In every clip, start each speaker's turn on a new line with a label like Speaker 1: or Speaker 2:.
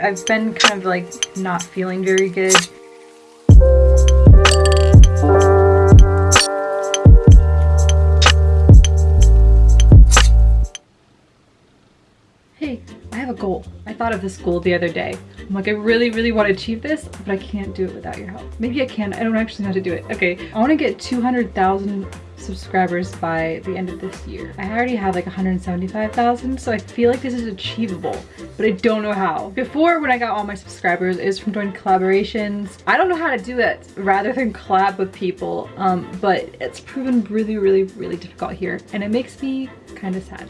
Speaker 1: I've been kind of like not feeling very good. Hey, I have a goal. I thought of this goal the other day. I'm like, I really, really want to achieve this, but I can't do it without your help. Maybe I can. I don't actually know how to do it. Okay, I want to get 200,000 subscribers by the end of this year. I already have like 175,000, so I feel like this is achievable, but I don't know how. Before, when I got all my subscribers, is from doing collaborations. I don't know how to do that rather than collab with people, um, but it's proven really, really, really difficult here, and it makes me kind of sad.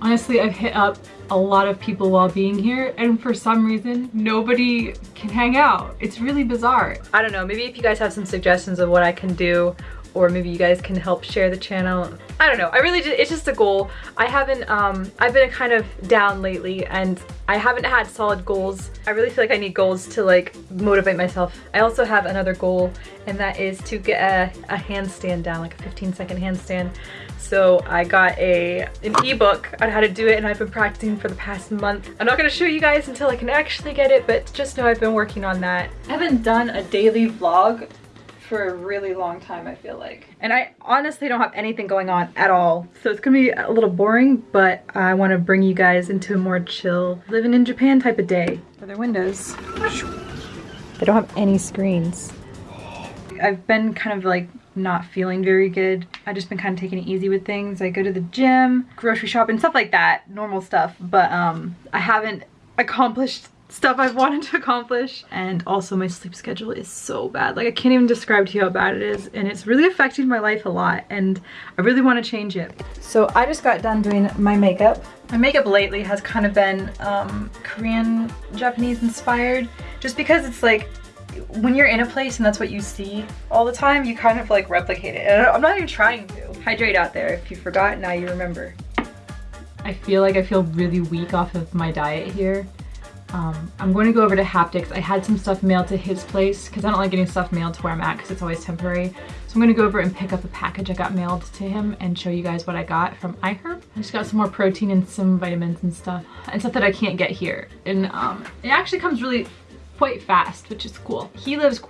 Speaker 1: Honestly, I've hit up a lot of people while being here and for some reason nobody can hang out. It's really bizarre. I don't know, maybe if you guys have some suggestions of what I can do or maybe you guys can help share the channel. I don't know. I really just, it's just a goal. I haven't, um, I've been kind of down lately and I haven't had solid goals. I really feel like I need goals to like motivate myself. I also have another goal and that is to get a, a handstand down, like a 15 second handstand. So I got a an ebook on how to do it and I've been practicing for the past month. I'm not gonna show you guys until I can actually get it, but just know I've been working on that. I haven't done a daily vlog for a really long time, I feel like. And I honestly don't have anything going on at all. So it's gonna be a little boring, but I wanna bring you guys into a more chill, living in Japan type of day. For their windows. They don't have any screens. I've been kind of like not feeling very good. I've just been kind of taking it easy with things. I go to the gym, grocery shop and stuff like that, normal stuff. But um, I haven't accomplished stuff I've wanted to accomplish. And also my sleep schedule is so bad. Like I can't even describe to you how bad it is. And it's really affecting my life a lot. And I really want to change it. So I just got done doing my makeup. My makeup lately has kind of been um, Korean, Japanese inspired. Just because it's like when you're in a place and that's what you see all the time, you kind of like replicate it. And I'm not even trying to. Hydrate out there. If you forgot, now you remember. I feel like I feel really weak off of my diet here. Um, I'm going to go over to Haptics. I had some stuff mailed to his place because I don't like getting stuff mailed to where I'm at because it's always temporary. So I'm going to go over and pick up a package I got mailed to him and show you guys what I got from iHerb. I just got some more protein and some vitamins and stuff and stuff that I can't get here. And um, it actually comes really quite fast, which is cool. He lives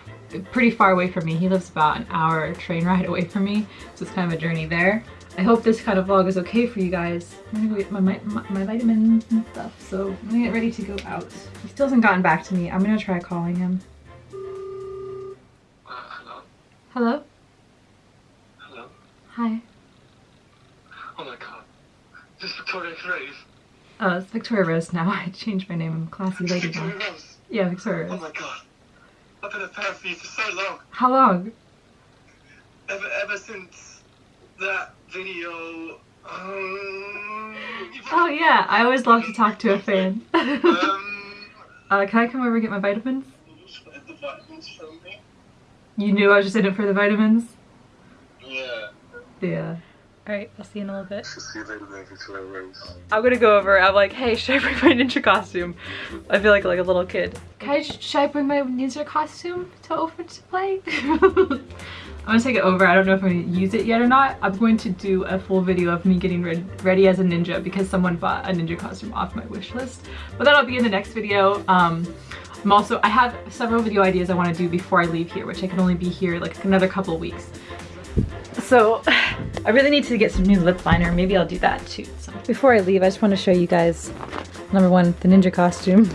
Speaker 1: pretty far away from me. He lives about an hour train ride away from me. So it's kind of a journey there. I hope this kind of vlog is okay for you guys. I'm gonna go get my, my, my, vitamins and stuff, so I'm gonna get ready to go out. He still hasn't gotten back to me. I'm gonna try calling him.
Speaker 2: Uh, hello?
Speaker 1: Hello?
Speaker 2: Hello?
Speaker 1: Hi.
Speaker 2: Oh my god. This is Victoria Rose.
Speaker 1: Oh, it's Victoria Rose now. I changed my name. I'm classy lady now.
Speaker 2: Victoria Rose.
Speaker 1: Yeah, Victoria
Speaker 2: Oh my god. I've been a fan for you for so long.
Speaker 1: How long?
Speaker 2: Ever, ever since that video. Um,
Speaker 1: Oh yeah, I always love to talk to a fan.
Speaker 2: um,
Speaker 1: uh, can I come over and get my vitamins?
Speaker 2: the vitamins me?
Speaker 1: You knew I was just in it for the vitamins?
Speaker 2: Yeah.
Speaker 1: Yeah. Alright, I'll see you in a little bit.
Speaker 2: See you later, then, Victoria Rose.
Speaker 1: I'm gonna go over, I'm like, hey, should I bring my ninja costume? I feel like like a little kid. Can I, should I bring my ninja costume to open to play? I'm gonna take it over. I don't know if I'm gonna use it yet or not. I'm going to do a full video of me getting re ready as a ninja because someone bought a ninja costume off my wish list. But that'll be in the next video. Um, I'm also, I have several video ideas I wanna do before I leave here, which I can only be here like another couple weeks. So I really need to get some new lip liner. Maybe I'll do that too. So before I leave, I just want to show you guys, number one, the ninja costume.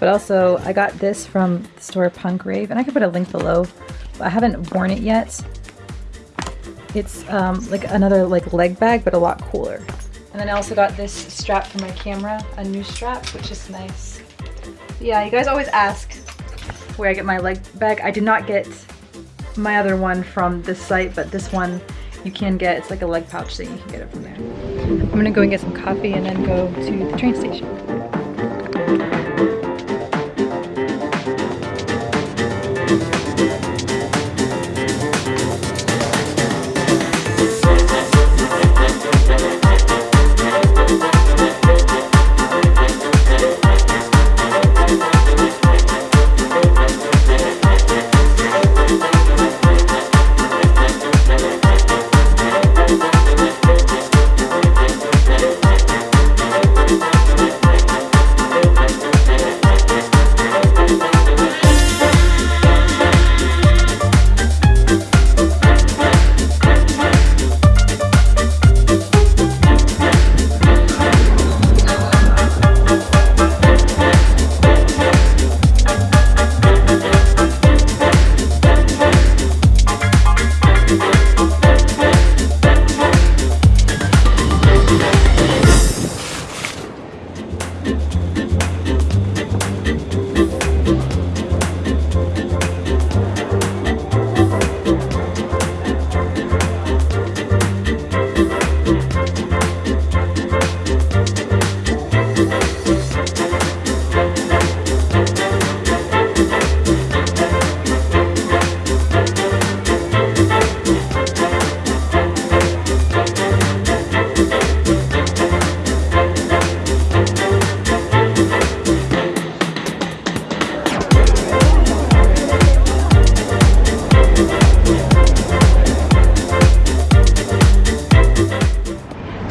Speaker 1: But also, I got this from the store Punk Rave, and I can put a link below. I haven't worn it yet. It's um, like another like leg bag, but a lot cooler. And then I also got this strap for my camera, a new strap, which is nice. Yeah, you guys always ask where I get my leg bag. I did not get my other one from this site, but this one you can get. It's like a leg pouch thing. You can get it from there. I'm gonna go and get some coffee and then go to the train station.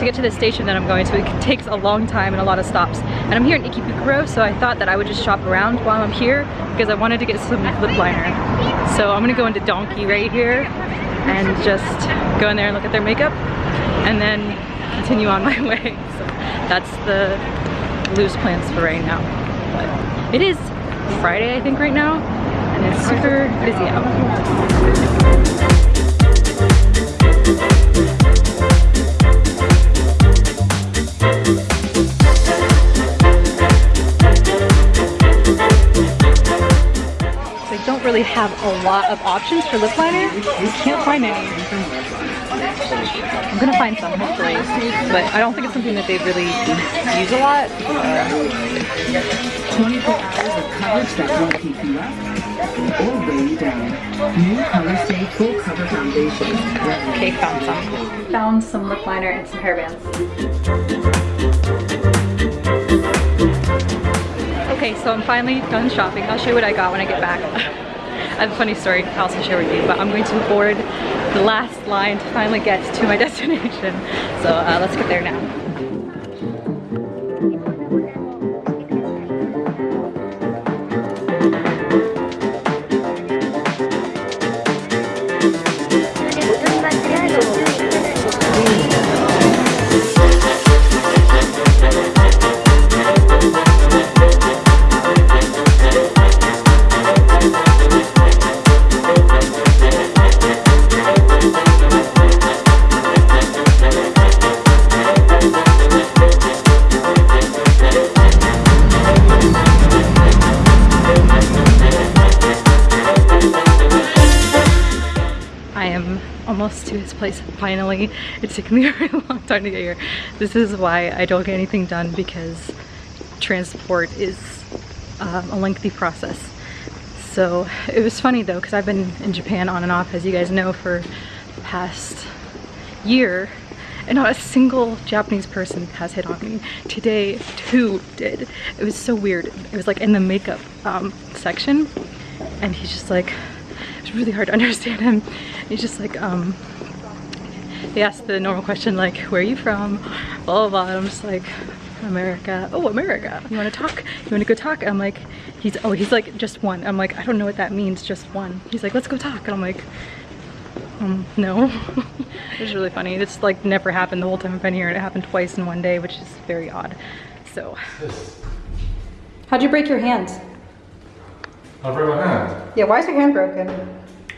Speaker 1: Station that I'm going to. It takes a long time and a lot of stops. And I'm here in Ikebukuro, so I thought that I would just shop around while I'm here because I wanted to get some lip liner. So I'm gonna go into Donki right here and just go in there and look at their makeup and then continue on my way. So that's the loose plans for right now. But it is Friday, I think, right now, and it's super busy out. Lot of options for lip liner. You can't find any. I'm gonna find some hopefully, but I don't think it's something that they really use a lot.
Speaker 3: 24 hours of coverage that won't keep you up or weigh you down. New Color Stay Full Cover Foundation.
Speaker 1: Okay, found some. Found some lip liner and some hairbands. Okay, so I'm finally done shopping. I'll show you what I got when I get back. I have a funny story to also share with you, but I'm going to board the last line to finally get to my destination. So uh, let's get there now. Almost to his place finally. It took me a long time to get here. This is why I don't get anything done because transport is um, a lengthy process. So it was funny though because I've been in Japan on and off as you guys know for the past year and not a single Japanese person has hit on me. Today, two did. It was so weird. It was like in the makeup um, section and he's just like, it's really hard to understand him. He's just like, um, he asked the normal question like, where are you from? Blah, blah, blah. And I'm just like, America. Oh, America. You want to talk? You want to go talk? I'm like, he's, oh, he's like, just one. I'm like, I don't know what that means, just one. He's like, let's go talk. And I'm like, um, no. it was really funny. It's like never happened the whole time I've been here and it happened twice in one day, which is very odd. So. How'd you break your hand?
Speaker 4: I broke my hand.
Speaker 1: Yeah, why is your hand broken?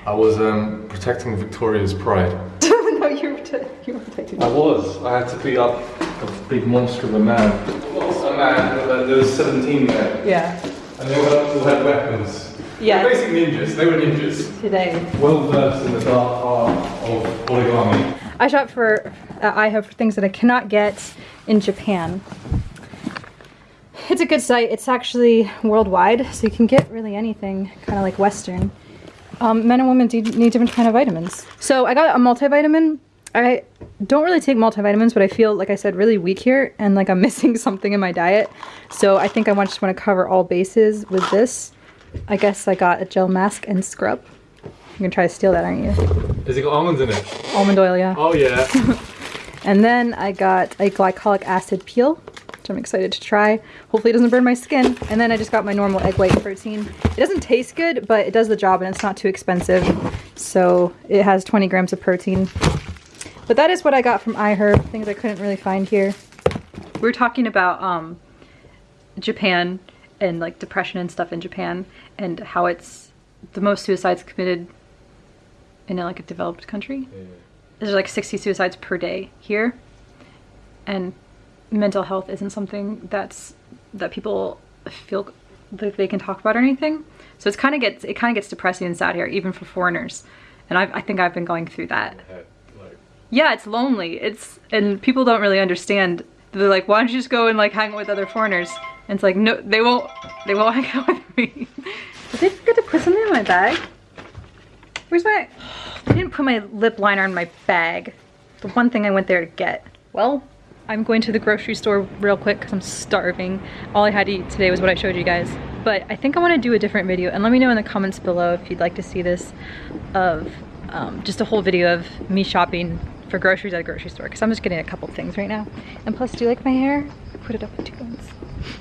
Speaker 4: I was um, protecting Victoria's pride.
Speaker 1: no, you were, you were protecting
Speaker 4: I was. I had to beat up a big monster of a man. A man. uh, There was 17 there,
Speaker 1: Yeah.
Speaker 4: and they all had, all had weapons.
Speaker 1: Yeah.
Speaker 4: They're basic ninjas. They were ninjas.
Speaker 1: Today.
Speaker 4: Well versed in the dark art of origami.
Speaker 1: I shop for, uh, I have things that I cannot get in Japan. It's a good site. It's actually worldwide, so you can get really anything, kind of like Western. Um, men and women do need different kind of vitamins. So I got a multivitamin. I don't really take multivitamins, but I feel, like I said, really weak here, and like I'm missing something in my diet. So I think I want, just want to cover all bases with this. I guess I got a gel mask and scrub. You're gonna try to steal that, aren't you?
Speaker 4: Has it got almonds in it?
Speaker 1: Almond oil, yeah.
Speaker 4: Oh yeah.
Speaker 1: And then I got a glycolic acid peel, which I'm excited to try. Hopefully it doesn't burn my skin. And then I just got my normal egg white protein. It doesn't taste good, but it does the job and it's not too expensive. So it has 20 grams of protein. But that is what I got from iHerb, things I couldn't really find here. We were talking about um, Japan and like depression and stuff in Japan and how it's the most suicides committed in like a developed country there's like 60 suicides per day here and mental health isn't something that's that people feel like they can talk about or anything. So it's kind of gets it kind of gets depressing and sad here even for foreigners. And I've, i think i've been going through that. Yeah it's lonely. It's and people don't really understand. They're like why don't you just go and like hang out with other foreigners? And it's like no they won't they won't hang out with me. Did they forget to put something in my bag. Where's my I didn't put my lip liner in my bag. The one thing I went there to get. Well, I'm going to the grocery store real quick because I'm starving. All I had to eat today was what I showed you guys. But I think I want to do a different video and let me know in the comments below if you'd like to see this of um, just a whole video of me shopping for groceries at a grocery store because I'm just getting a couple things right now. And plus, do you like my hair? I put it up in two buns.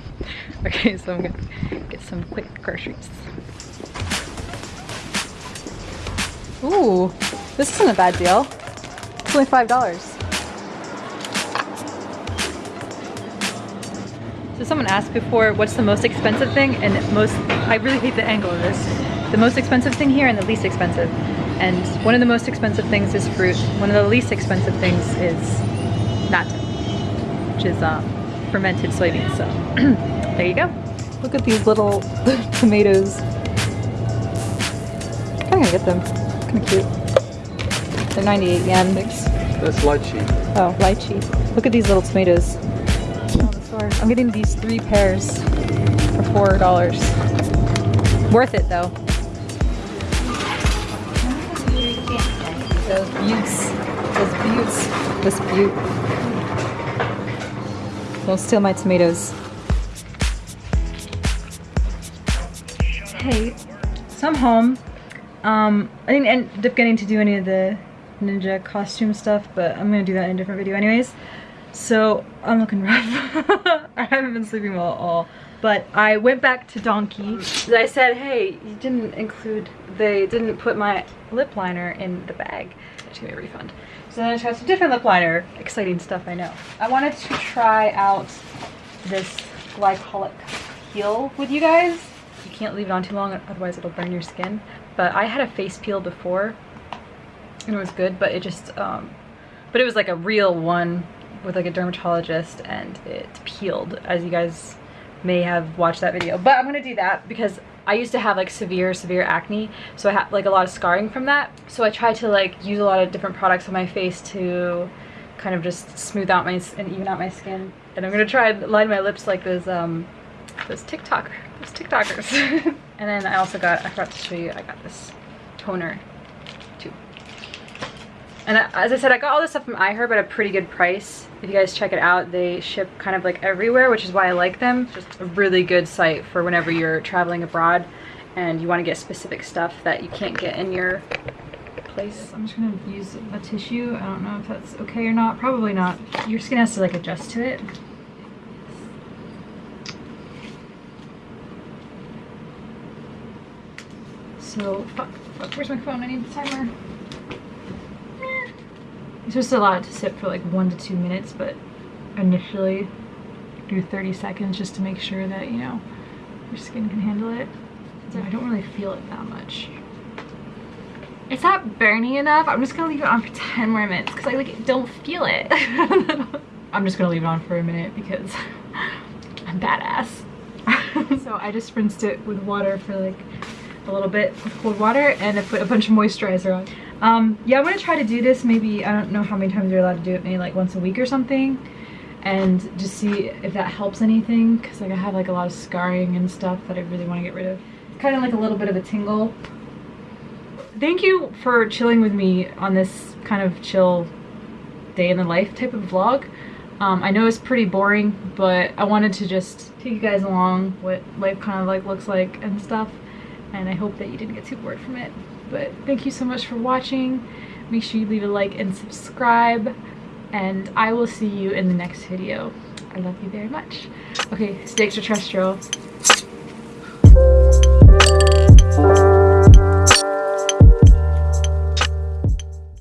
Speaker 1: okay, so I'm gonna get some quick groceries. Ooh, this isn't a bad deal. It's only $5. So someone asked before, what's the most expensive thing? And most, I really hate the angle of this. The most expensive thing here and the least expensive. And one of the most expensive things is fruit. One of the least expensive things is natto, which is um, fermented soybeans. So there you go. Look at these little tomatoes. I'm gonna get them. Kind of cute. They're 98 yen.
Speaker 4: That's lychee.
Speaker 1: Oh, lychee. Look at these little tomatoes. I'm getting these three pairs for four dollars. Worth it though. Those buttes. Those buttes. This butte. Don't steal my tomatoes. Hey, so I'm home. Um, I didn't end up getting to do any of the ninja costume stuff, but I'm gonna do that in a different video anyways. So I'm looking rough. I haven't been sleeping well at all. But I went back to Donki. I said, hey, you didn't include, they didn't put my lip liner in the bag. Just give me a refund. So then I tried some different lip liner. Exciting stuff, I know. I wanted to try out this glycolic peel with you guys. You can't leave it on too long, otherwise it'll burn your skin. But I had a face peel before and it was good, but it just, um, but it was like a real one with like a dermatologist and it peeled as you guys may have watched that video. But I'm gonna do that because I used to have like severe, severe acne. So I have like a lot of scarring from that. So I tried to like use a lot of different products on my face to kind of just smooth out my and even out my skin. And I'm gonna try and line my lips like those um those TikTok those TikTokers. and then I also got I forgot to show you I got this toner. And as I said, I got all this stuff from iHerb at a pretty good price. If you guys check it out, they ship kind of like everywhere, which is why I like them. Just a really good site for whenever you're traveling abroad and you want to get specific stuff that you can't get in your place. I'm just gonna use a tissue. I don't know if that's okay or not. Probably not. Your skin has to like adjust to it. So, fuck, fuck, where's my phone? I need the timer. You're supposed to allow it to sit for like one to two minutes, but initially do 30 seconds just to make sure that, you know, your skin can handle it. So I don't really feel it that much. It's not burning enough. I'm just gonna leave it on for 10 more minutes because I like don't feel it. I'm just gonna leave it on for a minute because I'm badass. so I just rinsed it with water for like a little bit with cold water and I put a bunch of moisturizer on. Um, yeah, I'm gonna try to do this maybe, I don't know how many times you're allowed to do it, maybe like once a week or something. And just see if that helps anything. Cause like I have like a lot of scarring and stuff that I really wanna get rid of. It's kind of like a little bit of a tingle. Thank you for chilling with me on this kind of chill day in the life type of vlog. Um, I know it's pretty boring, but I wanted to just take you guys along what life kind of like looks like and stuff. And I hope that you didn't get too bored from it. But thank you so much for watching. Make sure you leave a like and subscribe. And I will see you in the next video. I love you very much. Okay, stay extraterrestrial.